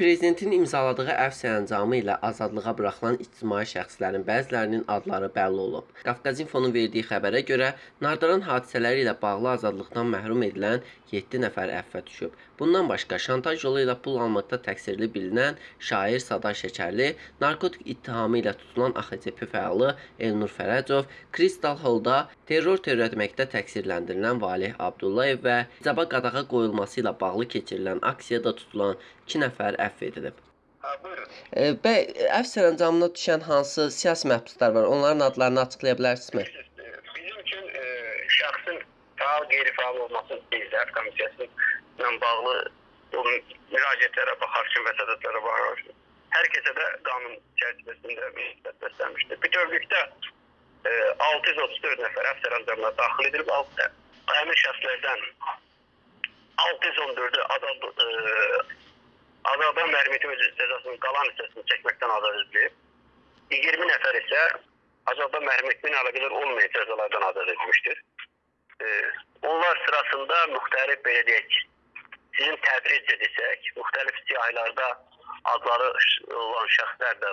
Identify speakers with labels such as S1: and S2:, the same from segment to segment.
S1: Prezidentin imzaladığı əfv sərəncamı ilə azadlığa buraxılan ictimai şəxslərin bəzilərinin adları bəlli olub. Qafqaz İnfonun verdiyi xəbərə görə, Nardaran hadisələri ilə bağlı azadlıqdan məhrum edilən 7 nəfər əfvə düşüb. Bundan başqa şantaj yolu ilə pul almaqda təqsirli bilinən şair Sadar Şəkərli, narkotik ittihamı ilə tutulan AXCP fəalı Elnur Fərəcov, Kristal Holda terror törətməkdə təqsirləndirilən Valeh Abdullayev və icaba qadağa qoyulması ilə bağlı keçirilən aksiyada tutulan 2 nəfər əfv edilib.
S2: Buyurun.
S1: E, əfv sərəncamına düşən hansı siyasi məhbuslar var? Onların adlarını açıqlaya bilərsinizmi?
S2: Bizim üçün e, şəxsin faal, qeyri-faal olması Seyirlər Komissiyasıyla bağlı o müraciətlərə baxarkən və sədədlərə baxarkən hər kəsə də qanun çərçivəsində münasibət göstərmişdir. Bütövlükdə e, 634 nəfər əfv sərəncamına daxil edilib, altı- həmin şəxslərdən 614-ü azad e, azadlıqdan məhrum etmə cəzasının qalan hissəsini çəkməkdən azad edilib. 20 nəfər isə etmə ilə əlaqədar olmayan cəzalardan azad edilmişdir. Ee, onlar sırasında müxtəlif belə deyək, sizin təbrizcə desək, müxtəlif siyahılarda adları olan şəxslər də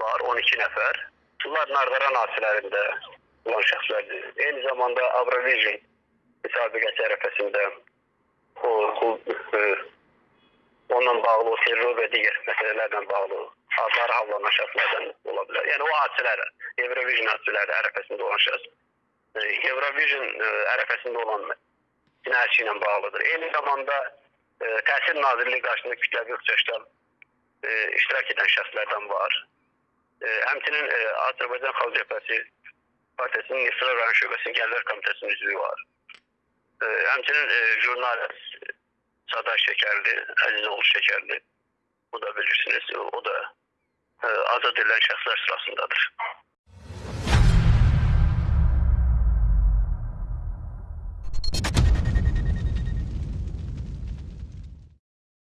S2: var, 12 nəfər. Bunlar Nardaran hadisələrində olan şəxslərdir. Eyni zamanda Avrovision müsabiqəsi ərəfəsində o, o e, onunla bağlı o terror və digər məsələlərlə bağlı adları havlanan şəxslərdən ola bilər. Yəni o hadisələr, Eurovision hadisələri ərəfəsində olan şəxs e, Eurovision e, ərəfəsində olan cinayətçi ilə bağlıdır. Eyni zamanda e, Təhsil Nazirliyi qarşısında kütləvi e, iştirak edən şəxslərdən var. Həmçinin Azərbaycan Xalq Cəbhəsi Partiyasının İsra rayon şöbəsinin Gənclər Komitəsinin üzvü var. Həmçinin jurnalist Sadar Şəkərli, Əzizoğlu Şəkərli. Bu da bilirsiniz, o da e, azad edilən şəxslər sırasındadır.